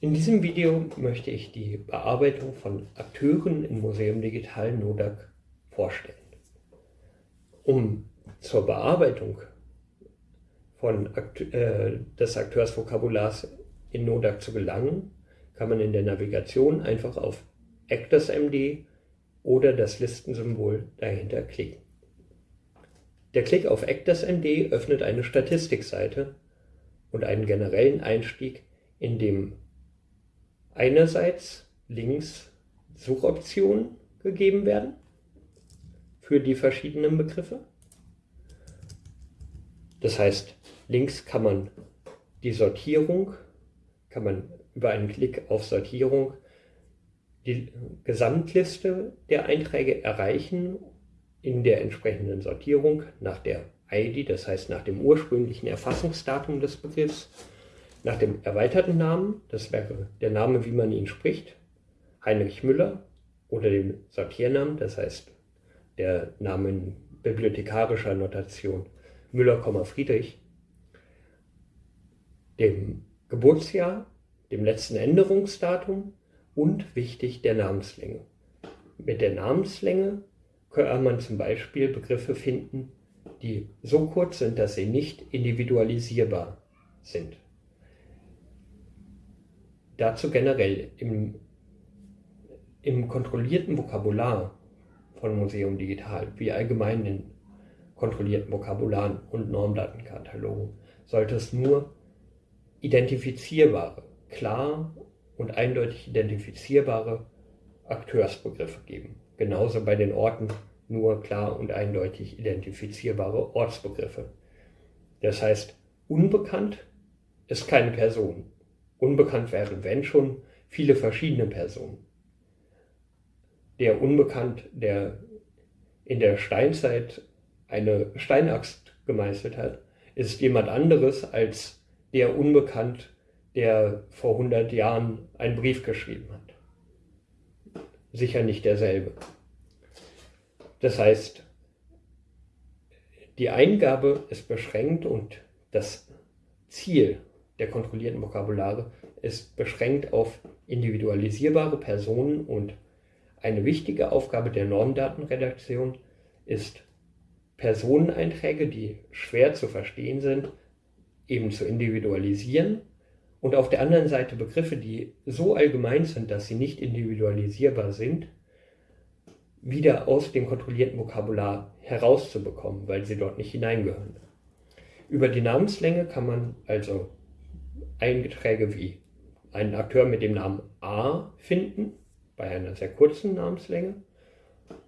In diesem Video möchte ich die Bearbeitung von Akteuren im Museum Digital NODAC vorstellen. Um zur Bearbeitung von Akt äh, des Akteursvokabulars in NODAC zu gelangen, kann man in der Navigation einfach auf ActorsMD oder das Listensymbol dahinter klicken. Der Klick auf ActorsMD öffnet eine Statistikseite und einen generellen Einstieg, in dem einerseits links Suchoptionen gegeben werden für die verschiedenen Begriffe. Das heißt, links kann man die Sortierung, kann man über einen Klick auf Sortierung die Gesamtliste der Einträge erreichen in der entsprechenden Sortierung nach der ID, das heißt nach dem ursprünglichen Erfassungsdatum des Begriffs nach dem erweiterten Namen, das wäre der Name, wie man ihn spricht, Heinrich Müller, oder dem Sortiernamen, das heißt der Name in bibliothekarischer Notation Müller, Friedrich, dem Geburtsjahr, dem letzten Änderungsdatum und wichtig der Namenslänge. Mit der Namenslänge kann man zum Beispiel Begriffe finden, die so kurz sind, dass sie nicht individualisierbar sind. Dazu generell im, im kontrollierten Vokabular von Museum Digital, wie allgemein in kontrollierten Vokabularen und Normdatenkatalogen, sollte es nur identifizierbare, klar und eindeutig identifizierbare Akteursbegriffe geben. Genauso bei den Orten nur klar und eindeutig identifizierbare Ortsbegriffe. Das heißt, unbekannt ist keine Person, Unbekannt wären, wenn schon, viele verschiedene Personen. Der Unbekannt, der in der Steinzeit eine Steinaxt gemeißelt hat, ist jemand anderes als der Unbekannt, der vor 100 Jahren einen Brief geschrieben hat. Sicher nicht derselbe. Das heißt, die Eingabe ist beschränkt und das Ziel der kontrollierten Vokabulare ist beschränkt auf individualisierbare Personen und eine wichtige Aufgabe der Normdatenredaktion ist, Personeneinträge, die schwer zu verstehen sind, eben zu individualisieren und auf der anderen Seite Begriffe, die so allgemein sind, dass sie nicht individualisierbar sind, wieder aus dem kontrollierten Vokabular herauszubekommen, weil sie dort nicht hineingehören. Über die Namenslänge kann man also Einträge wie einen Akteur mit dem Namen A finden, bei einer sehr kurzen Namenslänge,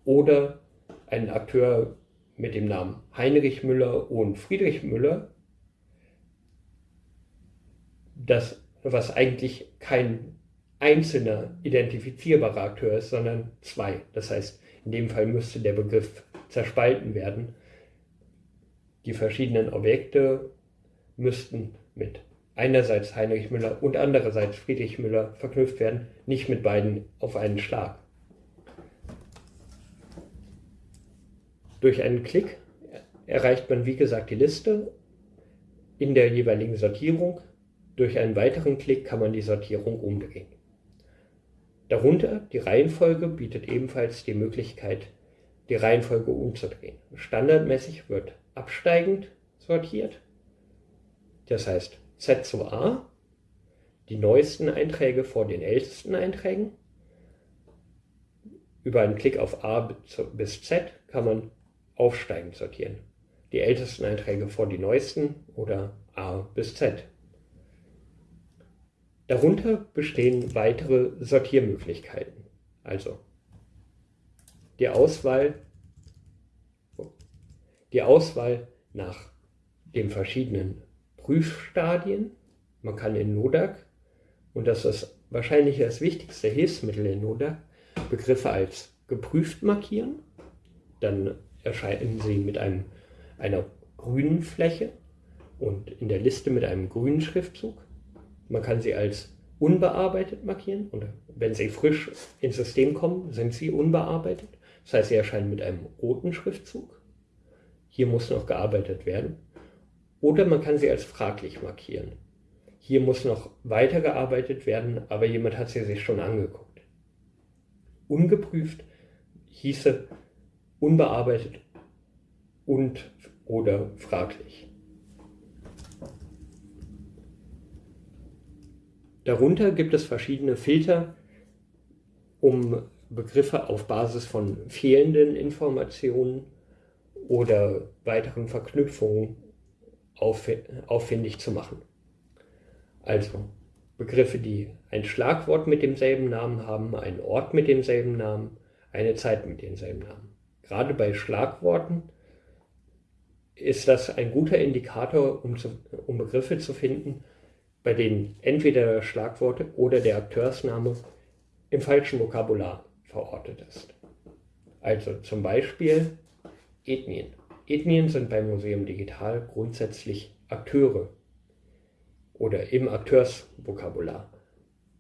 oder einen Akteur mit dem Namen Heinrich Müller und Friedrich Müller, das, was eigentlich kein einzelner identifizierbarer Akteur ist, sondern zwei. Das heißt, in dem Fall müsste der Begriff zerspalten werden. Die verschiedenen Objekte müssten mit einerseits Heinrich Müller und andererseits Friedrich Müller verknüpft werden, nicht mit beiden auf einen Schlag. Durch einen Klick erreicht man wie gesagt die Liste in der jeweiligen Sortierung. Durch einen weiteren Klick kann man die Sortierung umdrehen. Darunter die Reihenfolge bietet ebenfalls die Möglichkeit, die Reihenfolge umzudrehen. Standardmäßig wird absteigend sortiert. Das heißt, Z zu A, die neuesten Einträge vor den ältesten Einträgen. Über einen Klick auf A bis Z kann man aufsteigend sortieren. Die ältesten Einträge vor die neuesten oder A bis Z. Darunter bestehen weitere Sortiermöglichkeiten. Also die Auswahl, die Auswahl nach den verschiedenen Prüfstadien. Man kann in NODAC, und das ist wahrscheinlich das wichtigste Hilfsmittel in NODAC, Begriffe als geprüft markieren. Dann erscheinen sie mit einem, einer grünen Fläche und in der Liste mit einem grünen Schriftzug. Man kann sie als unbearbeitet markieren und wenn sie frisch ins System kommen, sind sie unbearbeitet. Das heißt, sie erscheinen mit einem roten Schriftzug. Hier muss noch gearbeitet werden. Oder man kann sie als fraglich markieren. hier muss noch weitergearbeitet werden, aber jemand hat sie sich schon angeguckt. Ungeprüft hieße unbearbeitet und oder fraglich. Darunter gibt es verschiedene Filter, um Begriffe auf Basis von fehlenden Informationen oder weiteren Verknüpfungen auffindig zu machen. Also Begriffe, die ein Schlagwort mit demselben Namen haben, einen Ort mit demselben Namen, eine Zeit mit demselben Namen. Gerade bei Schlagworten ist das ein guter Indikator, um, zu, um Begriffe zu finden, bei denen entweder das Schlagwort oder der Akteursname im falschen Vokabular verortet ist. Also zum Beispiel Ethnien. Ethnien sind beim Museum Digital grundsätzlich Akteure oder im Akteursvokabular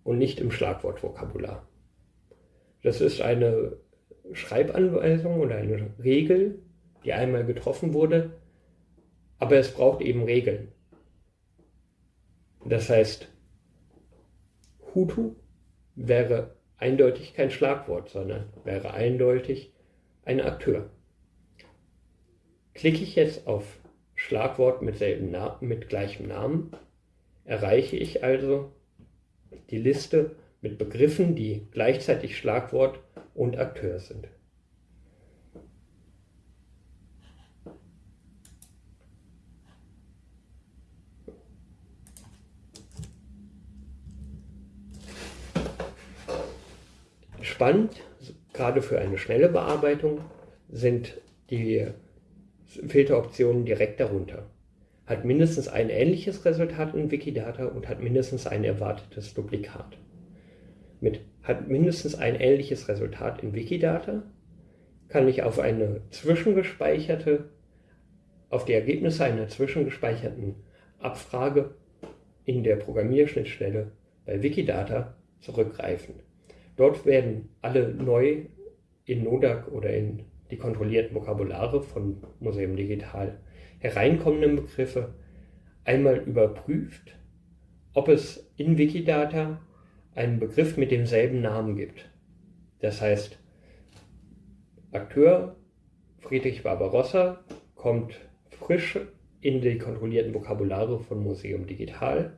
und nicht im Schlagwortvokabular. Das ist eine Schreibanweisung oder eine Regel, die einmal getroffen wurde, aber es braucht eben Regeln. Das heißt, Hutu wäre eindeutig kein Schlagwort, sondern wäre eindeutig ein Akteur. Klicke ich jetzt auf Schlagwort mit, mit gleichem Namen, erreiche ich also die Liste mit Begriffen, die gleichzeitig Schlagwort und Akteur sind. Spannend, gerade für eine schnelle Bearbeitung, sind die Filteroptionen direkt darunter. Hat mindestens ein ähnliches Resultat in Wikidata und hat mindestens ein erwartetes Duplikat. Mit hat mindestens ein ähnliches Resultat in Wikidata, kann ich auf eine zwischengespeicherte, auf die Ergebnisse einer zwischengespeicherten Abfrage in der Programmierschnittstelle bei Wikidata zurückgreifen. Dort werden alle neu in NODAC oder in die kontrollierten Vokabulare von Museum Digital hereinkommenden Begriffe einmal überprüft, ob es in Wikidata einen Begriff mit demselben Namen gibt. Das heißt, Akteur Friedrich Barbarossa kommt frisch in die kontrollierten Vokabulare von Museum Digital.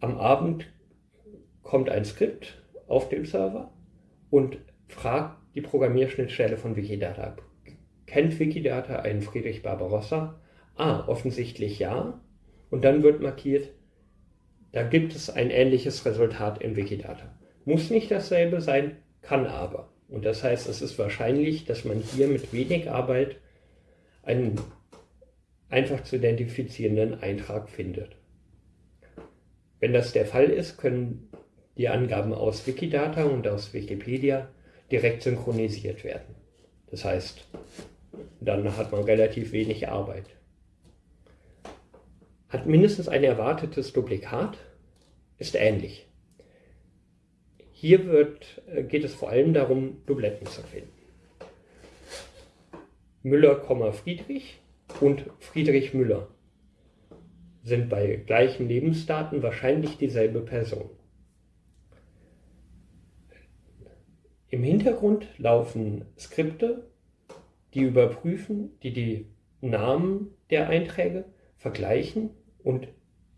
Am Abend kommt ein Skript auf dem Server und fragt die Programmierschnittstelle von Wikidata Kennt Wikidata einen Friedrich Barbarossa? Ah, offensichtlich ja. Und dann wird markiert, da gibt es ein ähnliches Resultat in Wikidata. Muss nicht dasselbe sein, kann aber. Und das heißt, es ist wahrscheinlich, dass man hier mit wenig Arbeit einen einfach zu identifizierenden Eintrag findet. Wenn das der Fall ist, können die Angaben aus Wikidata und aus Wikipedia direkt synchronisiert werden. Das heißt, dann hat man relativ wenig Arbeit. Hat mindestens ein erwartetes Duplikat, ist ähnlich. Hier wird, äh, geht es vor allem darum, Dubletten zu finden. Müller, Friedrich und Friedrich Müller sind bei gleichen Lebensdaten wahrscheinlich dieselbe Person. Im Hintergrund laufen Skripte, die überprüfen, die die Namen der Einträge vergleichen und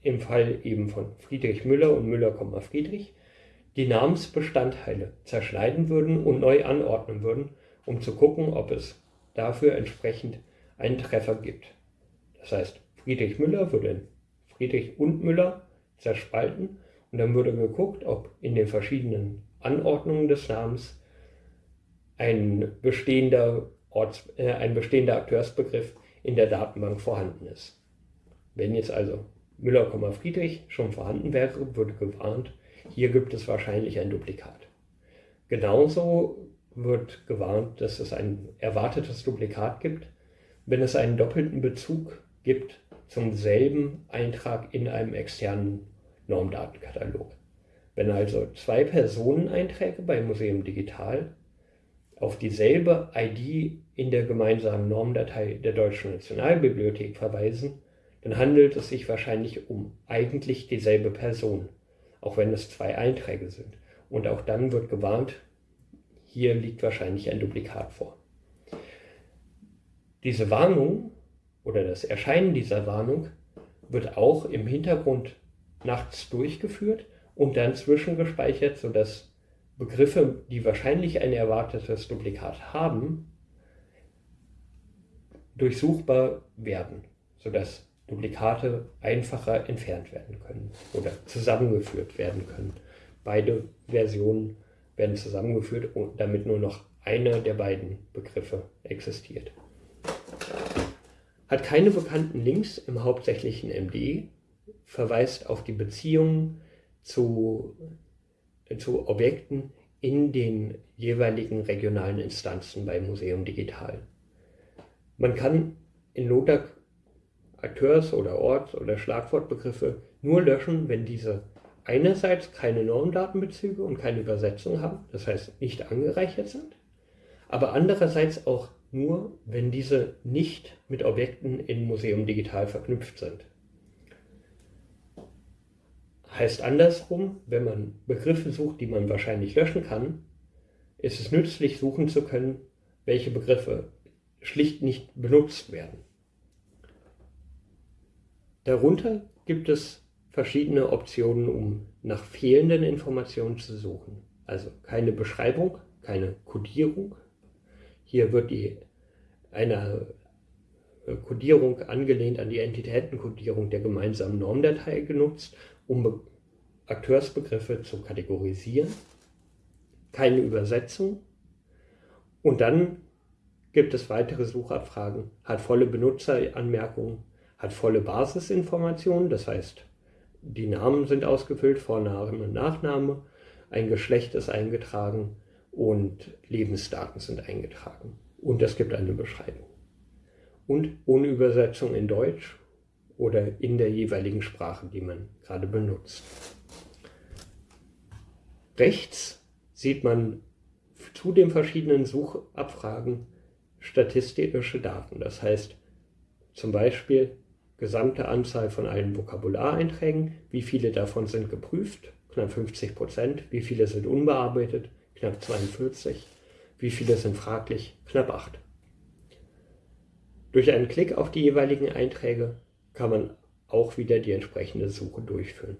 im Fall eben von Friedrich Müller und Müller, Friedrich die Namensbestandteile zerschneiden würden und neu anordnen würden, um zu gucken, ob es dafür entsprechend einen Treffer gibt. Das heißt, Friedrich Müller würde in Friedrich und Müller zerspalten und dann würde geguckt, ob in den verschiedenen Anordnungen des Namens ein bestehender, Orts, äh, ein bestehender Akteursbegriff in der Datenbank vorhanden ist. Wenn jetzt also Müller, Friedrich schon vorhanden wäre, würde gewarnt, hier gibt es wahrscheinlich ein Duplikat. Genauso wird gewarnt, dass es ein erwartetes Duplikat gibt, wenn es einen doppelten Bezug gibt zum selben Eintrag in einem externen Normdatenkatalog. Wenn also zwei Personeneinträge bei Museum Digital auf dieselbe ID in der gemeinsamen Normdatei der Deutschen Nationalbibliothek verweisen, dann handelt es sich wahrscheinlich um eigentlich dieselbe Person, auch wenn es zwei Einträge sind. Und auch dann wird gewarnt, hier liegt wahrscheinlich ein Duplikat vor. Diese Warnung oder das Erscheinen dieser Warnung wird auch im Hintergrund nachts durchgeführt und dann zwischengespeichert, sodass Begriffe, die wahrscheinlich ein erwartetes Duplikat haben, durchsuchbar werden, sodass Duplikate einfacher entfernt werden können oder zusammengeführt werden können. Beide Versionen werden zusammengeführt, damit nur noch einer der beiden Begriffe existiert. Hat keine bekannten Links im hauptsächlichen MD, verweist auf die Beziehungen zu, zu Objekten in den jeweiligen regionalen Instanzen bei Museum Digital. Man kann in Lodak Akteurs- oder Orts- oder Schlagwortbegriffe nur löschen, wenn diese einerseits keine Normdatenbezüge und keine Übersetzung haben, das heißt nicht angereichert sind, aber andererseits auch nur, wenn diese nicht mit Objekten in Museum Digital verknüpft sind. Heißt andersrum, wenn man Begriffe sucht, die man wahrscheinlich löschen kann, ist es nützlich, suchen zu können, welche Begriffe schlicht nicht benutzt werden. Darunter gibt es verschiedene Optionen, um nach fehlenden Informationen zu suchen. Also keine Beschreibung, keine Codierung. Hier wird die, eine Codierung angelehnt an die Entitätencodierung der gemeinsamen Normdatei genutzt, um Akteursbegriffe zu kategorisieren. Keine Übersetzung. Und dann gibt es weitere Suchabfragen, hat volle Benutzeranmerkungen hat volle Basisinformationen, das heißt, die Namen sind ausgefüllt, Vorname und Nachname, ein Geschlecht ist eingetragen und Lebensdaten sind eingetragen. Und es gibt eine Beschreibung. Und ohne Übersetzung in Deutsch oder in der jeweiligen Sprache, die man gerade benutzt. Rechts sieht man zu den verschiedenen Suchabfragen statistische Daten. Das heißt zum Beispiel gesamte Anzahl von allen Vokabulareinträgen, wie viele davon sind geprüft, knapp 50 Prozent, wie viele sind unbearbeitet, knapp 42, wie viele sind fraglich, knapp 8. Durch einen Klick auf die jeweiligen Einträge kann man auch wieder die entsprechende Suche durchführen.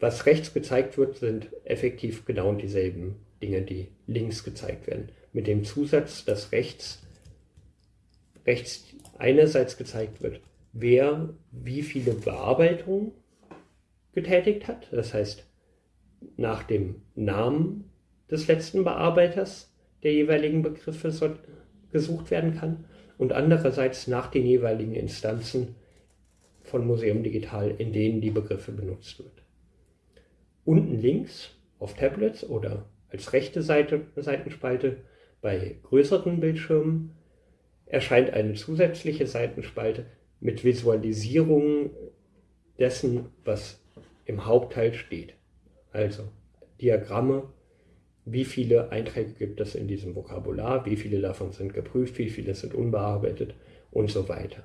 Was rechts gezeigt wird, sind effektiv genau dieselben Dinge, die links gezeigt werden. Mit dem Zusatz, dass rechts rechts einerseits gezeigt wird, wer wie viele Bearbeitungen getätigt hat, das heißt nach dem Namen des letzten Bearbeiters der jeweiligen Begriffe gesucht werden kann und andererseits nach den jeweiligen Instanzen von Museum Digital, in denen die Begriffe benutzt wird. Unten links auf Tablets oder als rechte Seite, Seitenspalte bei größeren Bildschirmen erscheint eine zusätzliche Seitenspalte mit Visualisierungen dessen, was im Hauptteil steht. Also Diagramme, wie viele Einträge gibt es in diesem Vokabular, wie viele davon sind geprüft, wie viele sind unbearbeitet und so weiter.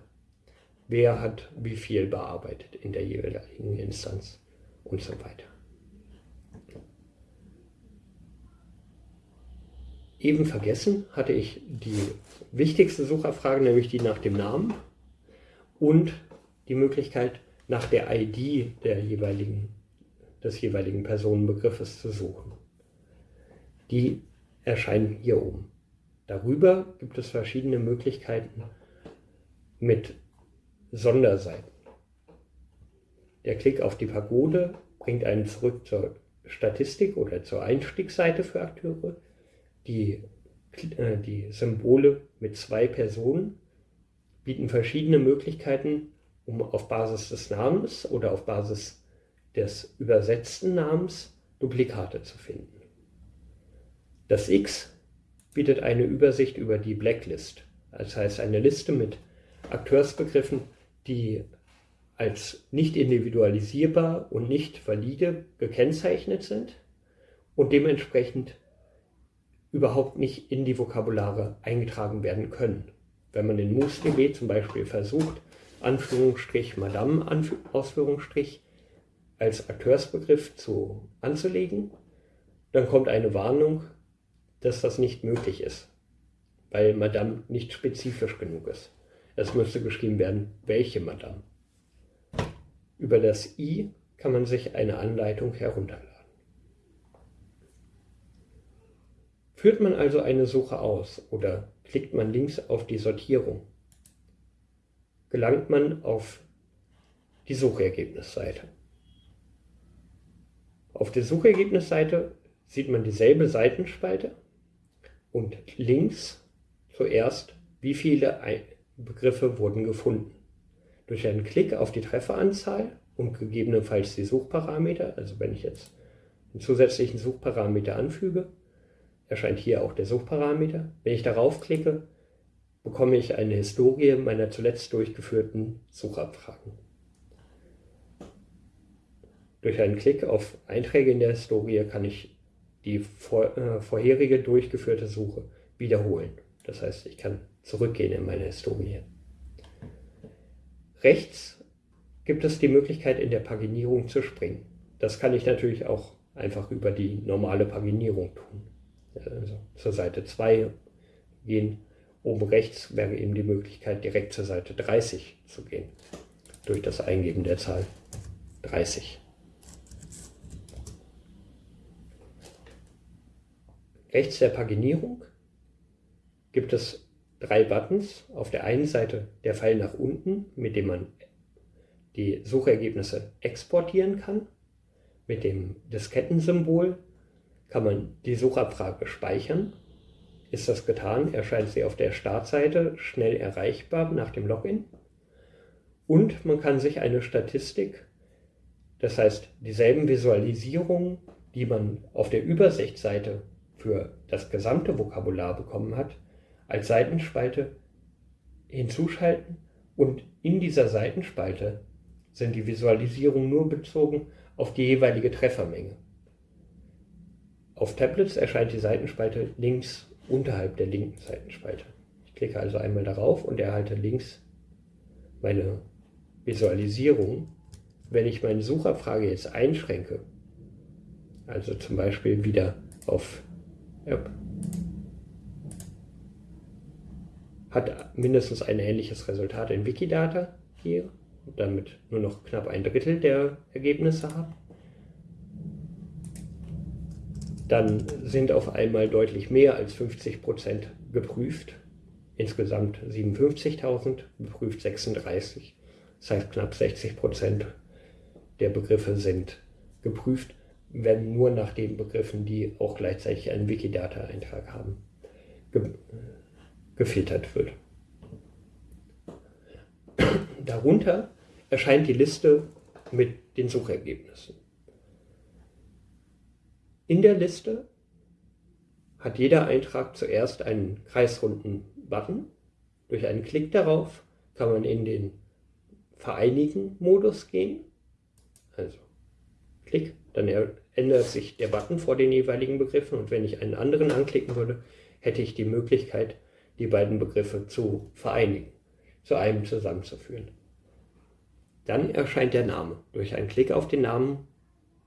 Wer hat wie viel bearbeitet in der jeweiligen Instanz und so weiter. Eben vergessen hatte ich die wichtigste Suchabfrage, nämlich die nach dem Namen und die Möglichkeit nach der ID der jeweiligen, des jeweiligen Personenbegriffes zu suchen. Die erscheinen hier oben. Darüber gibt es verschiedene Möglichkeiten mit Sonderseiten. Der Klick auf die Pagode bringt einen zurück zur Statistik oder zur Einstiegsseite für Akteure die, äh, die Symbole mit zwei Personen bieten verschiedene Möglichkeiten, um auf Basis des Namens oder auf Basis des übersetzten Namens Duplikate zu finden. Das X bietet eine Übersicht über die Blacklist, das heißt eine Liste mit Akteursbegriffen, die als nicht individualisierbar und nicht valide gekennzeichnet sind und dementsprechend überhaupt nicht in die Vokabulare eingetragen werden können. Wenn man in MousDB zum Beispiel versucht, Anführungsstrich Madame Ausführungsstrich als Akteursbegriff zu, anzulegen, dann kommt eine Warnung, dass das nicht möglich ist, weil Madame nicht spezifisch genug ist. Es müsste geschrieben werden, welche Madame. Über das i kann man sich eine Anleitung herunterladen. Führt man also eine Suche aus oder klickt man links auf die Sortierung, gelangt man auf die Suchergebnisseite. Auf der Suchergebnisseite sieht man dieselbe Seitenspalte und links zuerst, wie viele Begriffe wurden gefunden. Durch einen Klick auf die Trefferanzahl und gegebenenfalls die Suchparameter, also wenn ich jetzt einen zusätzlichen Suchparameter anfüge, erscheint hier auch der Suchparameter. Wenn ich darauf klicke, bekomme ich eine Historie meiner zuletzt durchgeführten Suchabfragen. Durch einen Klick auf Einträge in der Historie kann ich die vor, äh, vorherige durchgeführte Suche wiederholen. Das heißt, ich kann zurückgehen in meine Historie. Rechts gibt es die Möglichkeit, in der Paginierung zu springen. Das kann ich natürlich auch einfach über die normale Paginierung tun. Also zur Seite 2 gehen. Oben rechts wäre eben die Möglichkeit, direkt zur Seite 30 zu gehen. Durch das Eingeben der Zahl 30. Rechts der Paginierung gibt es drei Buttons. Auf der einen Seite der Pfeil nach unten, mit dem man die Suchergebnisse exportieren kann. Mit dem Diskettensymbol kann man die Suchabfrage speichern. Ist das getan, erscheint sie auf der Startseite schnell erreichbar nach dem Login. Und man kann sich eine Statistik, das heißt dieselben Visualisierungen, die man auf der Übersichtsseite für das gesamte Vokabular bekommen hat, als Seitenspalte hinzuschalten und in dieser Seitenspalte sind die Visualisierungen nur bezogen auf die jeweilige Treffermenge. Auf Tablets erscheint die Seitenspalte links unterhalb der linken Seitenspalte. Ich klicke also einmal darauf und erhalte links meine Visualisierung. Wenn ich meine Suchabfrage jetzt einschränke, also zum Beispiel wieder auf Yep. Hat mindestens ein ähnliches Resultat in Wikidata hier, damit nur noch knapp ein Drittel der Ergebnisse habe. Dann sind auf einmal deutlich mehr als 50% geprüft. Insgesamt 57.000, geprüft 36. Das heißt, knapp 60% der Begriffe sind geprüft werden nur nach den Begriffen, die auch gleichzeitig einen Wikidata-Eintrag haben, ge gefiltert wird. Darunter erscheint die Liste mit den Suchergebnissen. In der Liste hat jeder Eintrag zuerst einen kreisrunden Button. Durch einen Klick darauf kann man in den Vereinigen-Modus gehen. Also Klick, dann ändert sich der Button vor den jeweiligen Begriffen und wenn ich einen anderen anklicken würde, hätte ich die Möglichkeit, die beiden Begriffe zu vereinigen, zu einem zusammenzuführen. Dann erscheint der Name. Durch einen Klick auf den Namen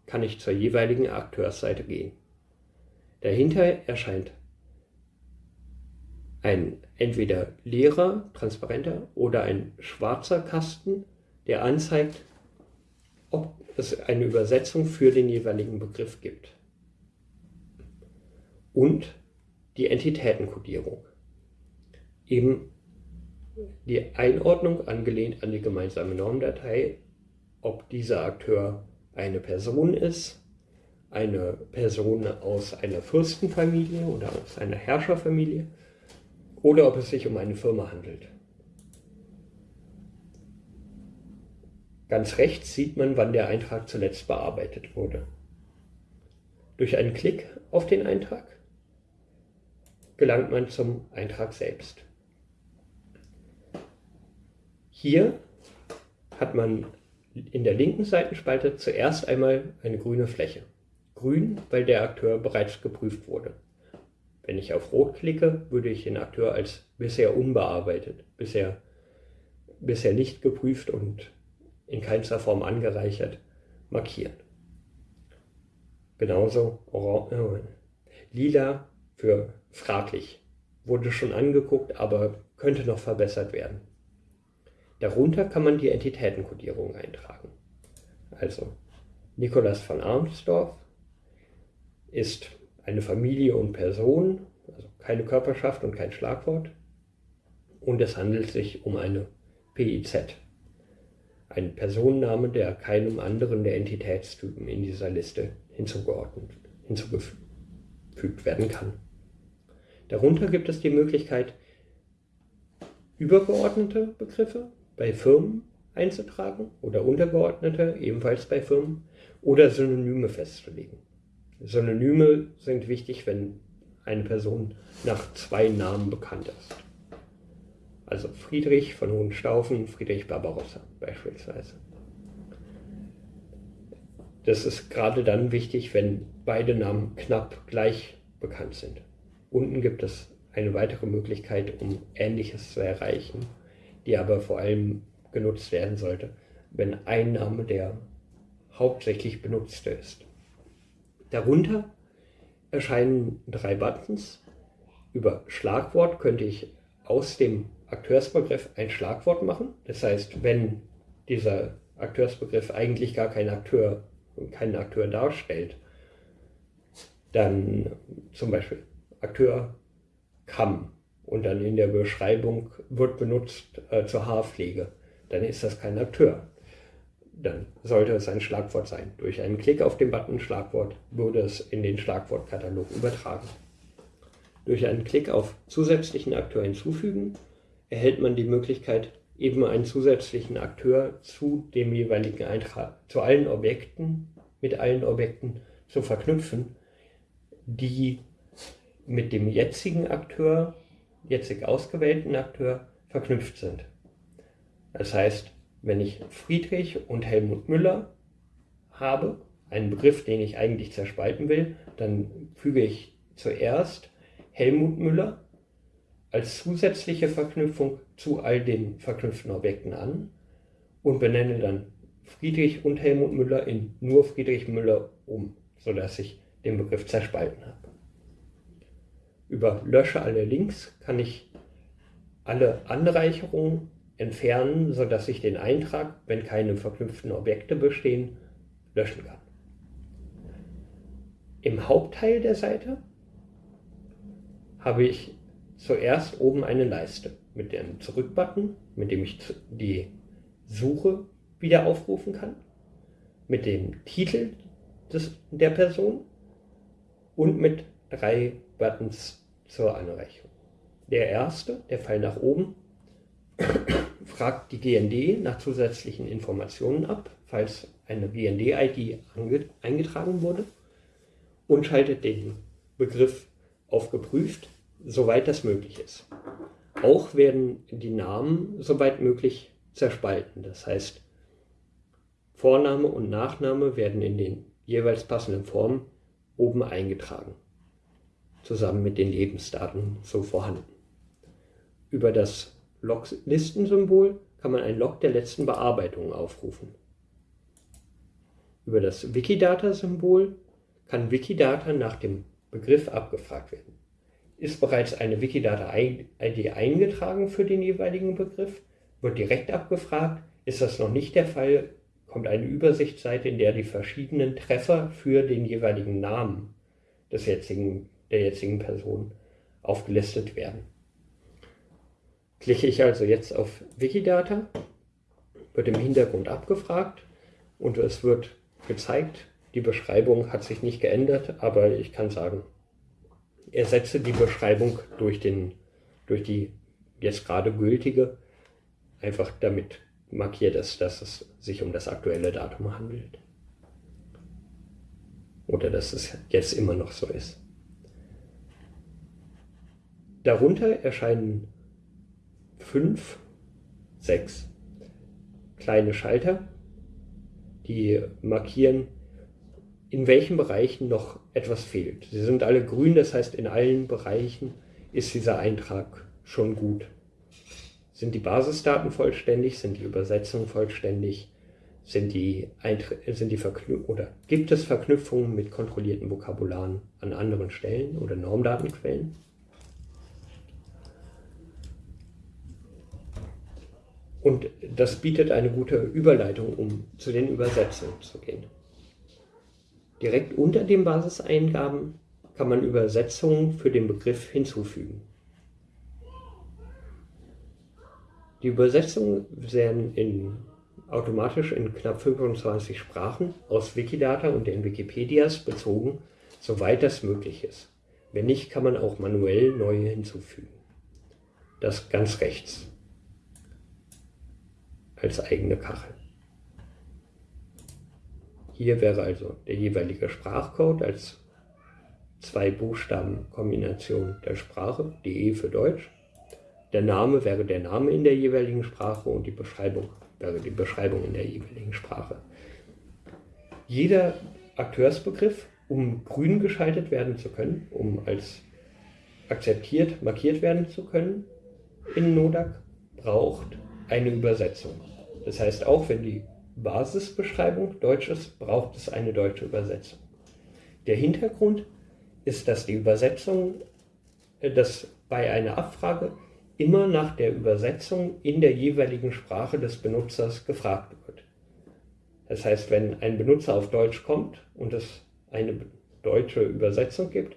kann ich zur jeweiligen Akteursseite gehen. Dahinter erscheint ein entweder leerer, transparenter oder ein schwarzer Kasten, der anzeigt, ob es eine Übersetzung für den jeweiligen Begriff gibt. Und die Entitätenkodierung. Eben die Einordnung angelehnt an die gemeinsame Normdatei, ob dieser Akteur eine Person ist, eine Person aus einer Fürstenfamilie oder aus einer Herrscherfamilie oder ob es sich um eine Firma handelt. Ganz rechts sieht man, wann der Eintrag zuletzt bearbeitet wurde. Durch einen Klick auf den Eintrag gelangt man zum Eintrag selbst. Hier hat man in der linken Seitenspalte zuerst einmal eine grüne Fläche. Grün, weil der Akteur bereits geprüft wurde. Wenn ich auf Rot klicke, würde ich den Akteur als bisher unbearbeitet, bisher, bisher nicht geprüft und in keinster Form angereichert markieren. Genauso äh, lila für fraglich. Wurde schon angeguckt, aber könnte noch verbessert werden. Darunter kann man die Entitätenkodierung eintragen. Also Nikolaus von Armsdorf ist eine Familie und Person, also keine Körperschaft und kein Schlagwort. Und es handelt sich um eine PIZ, ein Personenname, der keinem anderen der Entitätstypen in dieser Liste hinzugeordnet, hinzugefügt werden kann. Darunter gibt es die Möglichkeit, übergeordnete Begriffe bei Firmen einzutragen oder untergeordnete ebenfalls bei Firmen oder Synonyme festzulegen. Synonyme sind wichtig, wenn eine Person nach zwei Namen bekannt ist. Also Friedrich von Hohenstaufen, Friedrich Barbarossa beispielsweise. Das ist gerade dann wichtig, wenn beide Namen knapp gleich bekannt sind. Unten gibt es eine weitere Möglichkeit, um Ähnliches zu erreichen, die aber vor allem genutzt werden sollte, wenn ein Name der hauptsächlich benutzte ist. Darunter erscheinen drei Buttons. Über Schlagwort könnte ich aus dem Akteursbegriff ein Schlagwort machen. Das heißt, wenn dieser Akteursbegriff eigentlich gar kein Akteur, keinen Akteur darstellt, dann zum Beispiel Akteur Kamm und dann in der Beschreibung wird benutzt äh, zur Haarpflege, dann ist das kein Akteur dann sollte es ein Schlagwort sein. Durch einen Klick auf den Button Schlagwort würde es in den Schlagwortkatalog übertragen. Durch einen Klick auf zusätzlichen Akteur hinzufügen erhält man die Möglichkeit, eben einen zusätzlichen Akteur zu dem jeweiligen Eintrag, zu allen Objekten, mit allen Objekten zu verknüpfen, die mit dem jetzigen Akteur, jetzig ausgewählten Akteur verknüpft sind. Das heißt, wenn ich Friedrich und Helmut Müller habe, einen Begriff, den ich eigentlich zerspalten will, dann füge ich zuerst Helmut Müller als zusätzliche Verknüpfung zu all den verknüpften Objekten an und benenne dann Friedrich und Helmut Müller in nur Friedrich Müller um, sodass ich den Begriff zerspalten habe. Über Lösche alle Links kann ich alle Anreicherungen entfernen, sodass ich den Eintrag, wenn keine verknüpften Objekte bestehen, löschen kann. Im Hauptteil der Seite habe ich zuerst oben eine Leiste mit dem Zurück-Button, mit dem ich die Suche wieder aufrufen kann, mit dem Titel des, der Person und mit drei Buttons zur Anreichung. Der erste, der Pfeil nach oben, fragt die GND nach zusätzlichen Informationen ab, falls eine GND-ID eingetragen wurde und schaltet den Begriff auf geprüft, soweit das möglich ist. Auch werden die Namen soweit möglich zerspalten. Das heißt, Vorname und Nachname werden in den jeweils passenden Formen oben eingetragen, zusammen mit den Lebensdaten so vorhanden. Über das Log-Listensymbol kann man ein Log der letzten Bearbeitung aufrufen. Über das Wikidata-Symbol kann Wikidata nach dem Begriff abgefragt werden. Ist bereits eine Wikidata-ID eingetragen für den jeweiligen Begriff, wird direkt abgefragt. Ist das noch nicht der Fall, kommt eine Übersichtsseite, in der die verschiedenen Treffer für den jeweiligen Namen des jetzigen, der jetzigen Person aufgelistet werden. Klicke ich also jetzt auf Wikidata, wird im Hintergrund abgefragt und es wird gezeigt, die Beschreibung hat sich nicht geändert, aber ich kann sagen, ersetze die Beschreibung durch, den, durch die jetzt gerade gültige, einfach damit markiert ist, dass es sich um das aktuelle Datum handelt. Oder dass es jetzt immer noch so ist. Darunter erscheinen fünf, sechs kleine Schalter, die markieren, in welchen Bereichen noch etwas fehlt. Sie sind alle grün, das heißt in allen Bereichen ist dieser Eintrag schon gut. Sind die Basisdaten vollständig? Sind die Übersetzungen vollständig? Sind die, sind die oder gibt es Verknüpfungen mit kontrollierten Vokabularen an anderen Stellen oder Normdatenquellen? Und das bietet eine gute Überleitung, um zu den Übersetzungen zu gehen. Direkt unter den Basiseingaben kann man Übersetzungen für den Begriff hinzufügen. Die Übersetzungen werden in, automatisch in knapp 25 Sprachen aus Wikidata und den Wikipedias bezogen, soweit das möglich ist. Wenn nicht, kann man auch manuell neue hinzufügen. Das ganz rechts als eigene Kachel. Hier wäre also der jeweilige Sprachcode als zwei Buchstaben Kombination der Sprache, DE für Deutsch. Der Name wäre der Name in der jeweiligen Sprache und die Beschreibung wäre die Beschreibung in der jeweiligen Sprache. Jeder Akteursbegriff, um grün geschaltet werden zu können, um als akzeptiert markiert werden zu können in Nodak, braucht eine Übersetzung. Das heißt, auch wenn die Basisbeschreibung deutsch ist, braucht es eine deutsche Übersetzung. Der Hintergrund ist, dass die Übersetzung, äh, dass bei einer Abfrage immer nach der Übersetzung in der jeweiligen Sprache des Benutzers gefragt wird. Das heißt, wenn ein Benutzer auf Deutsch kommt und es eine deutsche Übersetzung gibt,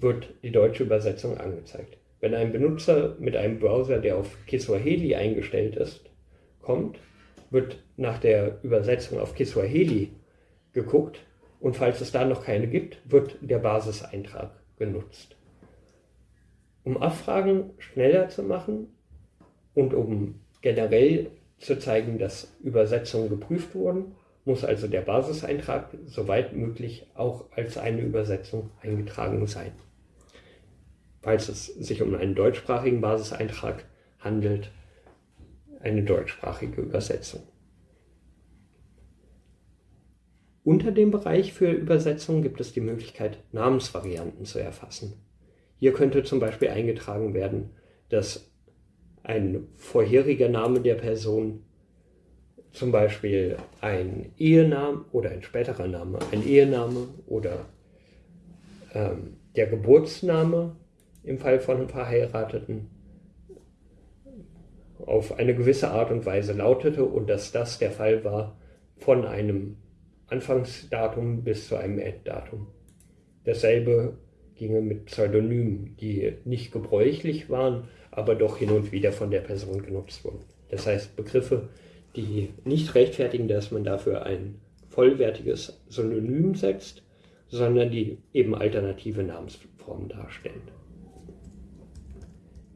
wird die deutsche Übersetzung angezeigt. Wenn ein Benutzer mit einem Browser, der auf Kiswahili eingestellt ist, kommt, wird nach der Übersetzung auf Kiswahili geguckt und falls es da noch keine gibt, wird der Basiseintrag genutzt. Um Abfragen schneller zu machen und um generell zu zeigen, dass Übersetzungen geprüft wurden, muss also der Basiseintrag soweit möglich auch als eine Übersetzung eingetragen sein. Falls es sich um einen deutschsprachigen Basiseintrag handelt, eine deutschsprachige Übersetzung. Unter dem Bereich für Übersetzung gibt es die Möglichkeit, Namensvarianten zu erfassen. Hier könnte zum Beispiel eingetragen werden, dass ein vorheriger Name der Person, zum Beispiel ein Ehename oder ein späterer Name, ein Ehename oder ähm, der Geburtsname im Fall von Verheirateten auf eine gewisse Art und Weise lautete und dass das der Fall war von einem Anfangsdatum bis zu einem Enddatum. Dasselbe ginge mit Pseudonymen, die nicht gebräuchlich waren, aber doch hin und wieder von der Person genutzt wurden. Das heißt Begriffe, die nicht rechtfertigen, dass man dafür ein vollwertiges Synonym setzt, sondern die eben alternative Namensformen darstellen.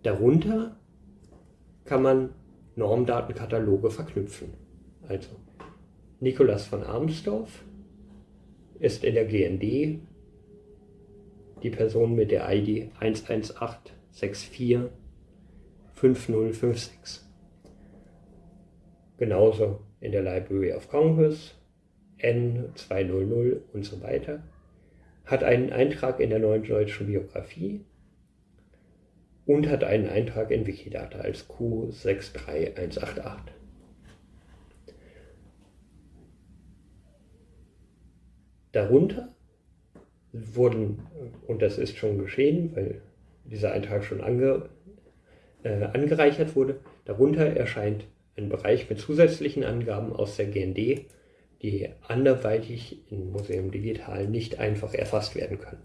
Darunter kann man Normdatenkataloge verknüpfen. Also Nikolaus von Armsdorf ist in der GND die Person mit der ID 118645056. Genauso in der Library of Congress N200 und so weiter. Hat einen Eintrag in der neuen deutschen Biografie und hat einen Eintrag in Wikidata als Q63188. Darunter wurden, und das ist schon geschehen, weil dieser Eintrag schon ange, äh, angereichert wurde, darunter erscheint ein Bereich mit zusätzlichen Angaben aus der GND, die anderweitig im Museum Digital nicht einfach erfasst werden können.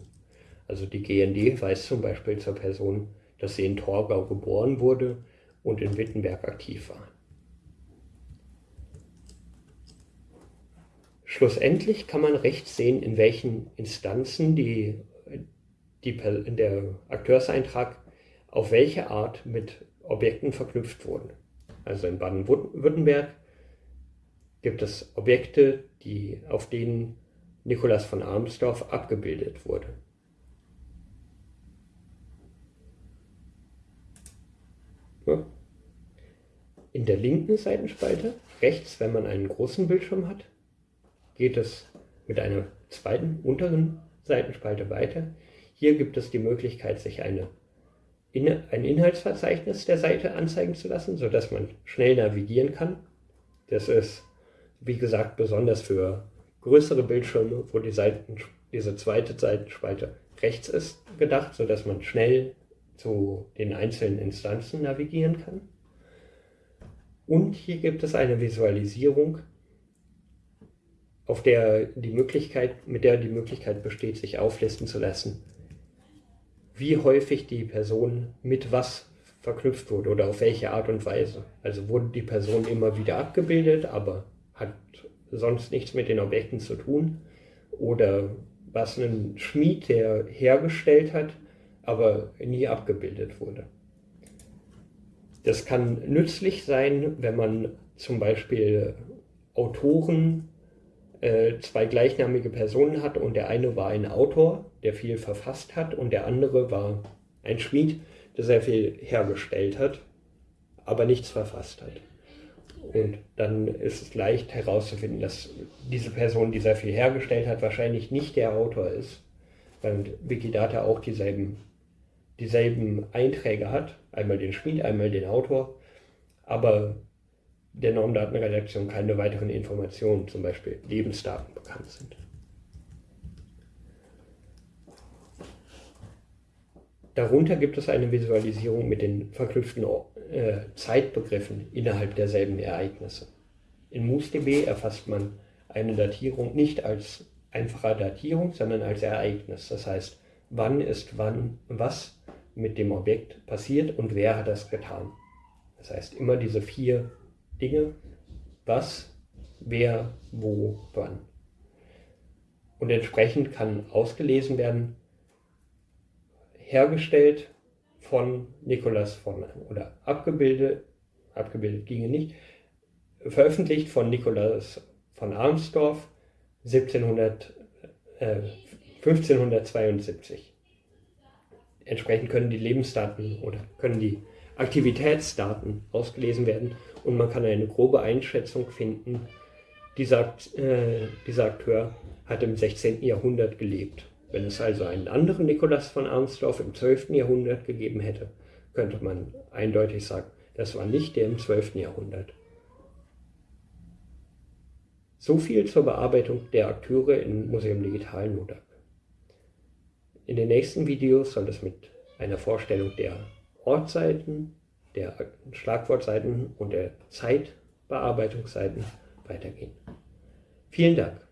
Also die GND weist zum Beispiel zur Person dass sie in Torgau geboren wurde und in Wittenberg aktiv war. Schlussendlich kann man rechts sehen, in welchen Instanzen die, die, der Akteurseintrag auf welche Art mit Objekten verknüpft wurden. Also in Baden-Württemberg gibt es Objekte, die, auf denen Nikolaus von Armsdorf abgebildet wurde. In der linken Seitenspalte, rechts, wenn man einen großen Bildschirm hat, geht es mit einer zweiten unteren Seitenspalte weiter. Hier gibt es die Möglichkeit, sich eine, ein Inhaltsverzeichnis der Seite anzeigen zu lassen, sodass man schnell navigieren kann. Das ist, wie gesagt, besonders für größere Bildschirme, wo die Seiten, diese zweite Seitenspalte rechts ist, gedacht, sodass man schnell zu den einzelnen Instanzen navigieren kann. Und hier gibt es eine Visualisierung, auf der die Möglichkeit, mit der die Möglichkeit besteht, sich auflisten zu lassen, wie häufig die Person mit was verknüpft wurde oder auf welche Art und Weise. Also wurde die Person immer wieder abgebildet, aber hat sonst nichts mit den Objekten zu tun. Oder was ein Schmied, der hergestellt hat, aber nie abgebildet wurde. Das kann nützlich sein, wenn man zum Beispiel Autoren, äh, zwei gleichnamige Personen hat und der eine war ein Autor, der viel verfasst hat und der andere war ein Schmied, der sehr viel hergestellt hat, aber nichts verfasst hat. Und dann ist es leicht herauszufinden, dass diese Person, die sehr viel hergestellt hat, wahrscheinlich nicht der Autor ist, weil Wikidata auch dieselben, dieselben Einträge hat, einmal den Schmied, einmal den Autor, aber der Normdatenredaktion keine weiteren Informationen, zum Beispiel Lebensdaten, bekannt sind. Darunter gibt es eine Visualisierung mit den verknüpften äh, Zeitbegriffen innerhalb derselben Ereignisse. In MoosDB erfasst man eine Datierung nicht als einfache Datierung, sondern als Ereignis. Das heißt, wann ist wann was mit dem Objekt passiert und wer hat das getan. Das heißt, immer diese vier Dinge, was, wer, wo, wann. Und entsprechend kann ausgelesen werden, hergestellt von Nikolaus von, oder abgebildet, abgebildet ginge nicht, veröffentlicht von Nikolaus von Armsdorf 1700, äh, 1572. Entsprechend können die Lebensdaten oder können die Aktivitätsdaten ausgelesen werden und man kann eine grobe Einschätzung finden, dieser, äh, dieser Akteur hat im 16. Jahrhundert gelebt. Wenn es also einen anderen Nikolaus von Arnsdorf im 12. Jahrhundert gegeben hätte, könnte man eindeutig sagen, das war nicht der im 12. Jahrhundert. So viel zur Bearbeitung der Akteure in Museum Digital Nodak. In den nächsten Videos soll es mit einer Vorstellung der Ortseiten, der Schlagwortseiten und der Zeitbearbeitungsseiten weitergehen. Vielen Dank.